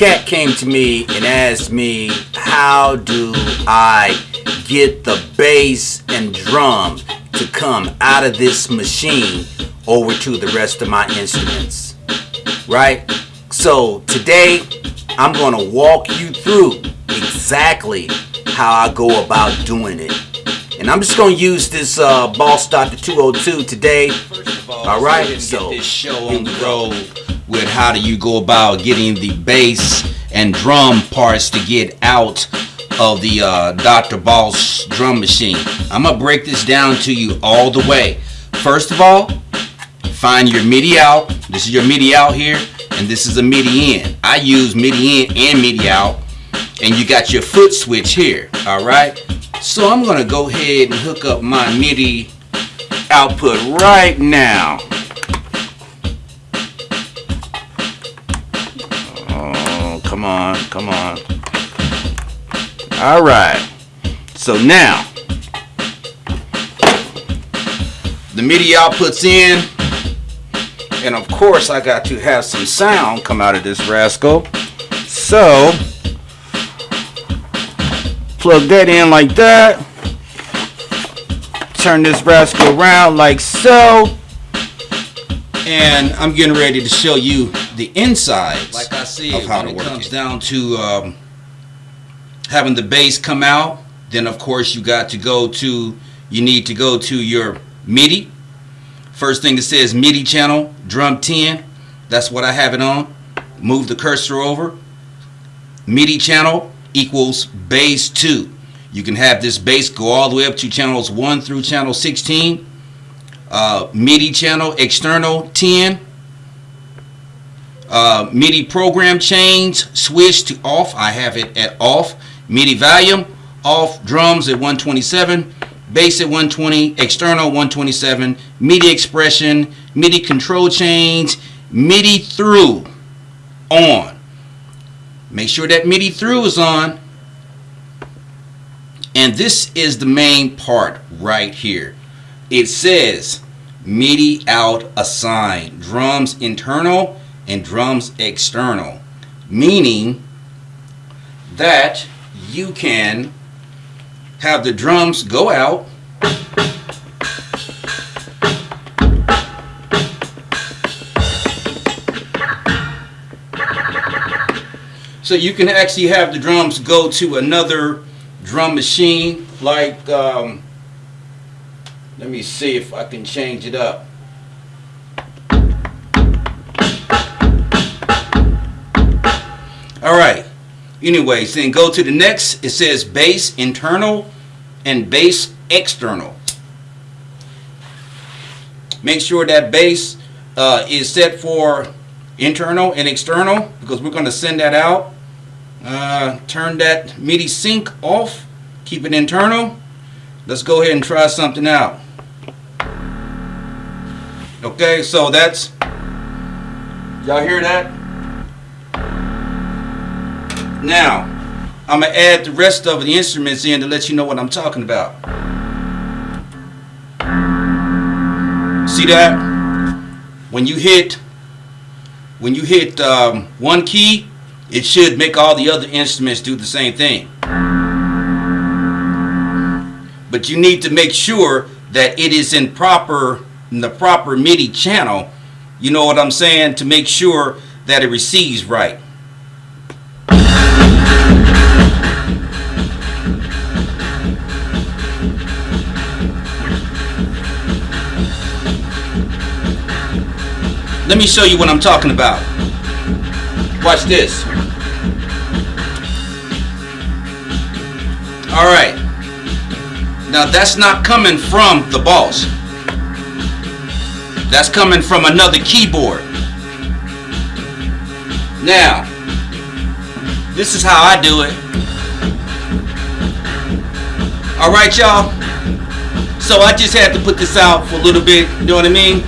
cat came to me and asked me, how do I get the bass and drums to come out of this machine over to the rest of my instruments? Right? So today, I'm going to walk you through exactly how I go about doing it. And I'm just going to use this uh, Boss Doctor 202 today. all, All right, so so this show on the road with how do you go about getting the bass and drum parts to get out of the uh, Dr. Boss drum machine. I'm gonna break this down to you all the way. First of all, find your MIDI out. This is your MIDI out here, and this is a MIDI in. I use MIDI in and MIDI out, and you got your foot switch here. All right. So I'm gonna go ahead and hook up my MIDI output right now. Come on, come on. All right. So now, the MIDI output's in, and of course I got to have some sound come out of this rascal. So, plug that in like that. Turn this rascal around like so. And I'm getting ready to show you the insides Like I said, of how when to it comes it. down to um, having the bass come out, then of course you got to go to, you need to go to your MIDI. First thing it says MIDI channel, drum 10. That's what I have it on. Move the cursor over. MIDI channel equals bass 2. You can have this bass go all the way up to channels 1 through channel 16. Uh, MIDI channel external 10. Uh, MIDI program change switch to off. I have it at off. MIDI volume off. Drums at 127. Bass at 120. External 127. MIDI expression. MIDI control change. MIDI through on. Make sure that MIDI through is on. And this is the main part right here. It says MIDI out assigned. Drums internal and drums external. Meaning that you can have the drums go out So you can actually have the drums go to another drum machine like um, let me see if I can change it up. All right. Anyways, then go to the next. It says bass internal and bass external. Make sure that bass uh, is set for internal and external because we're going to send that out. Uh, turn that MIDI sync off. Keep it internal. Let's go ahead and try something out. Okay, so that's y'all hear that? Now, I'm gonna add the rest of the instruments in to let you know what I'm talking about. See that? When you hit when you hit um, one key, it should make all the other instruments do the same thing. But you need to make sure that it is in proper in the proper MIDI channel. You know what I'm saying? To make sure that it receives right. Let me show you what I'm talking about. Watch this. All right. Now that's not coming from the boss. That's coming from another keyboard. Now, this is how I do it. All right, y'all. So I just had to put this out for a little bit, you know what I mean?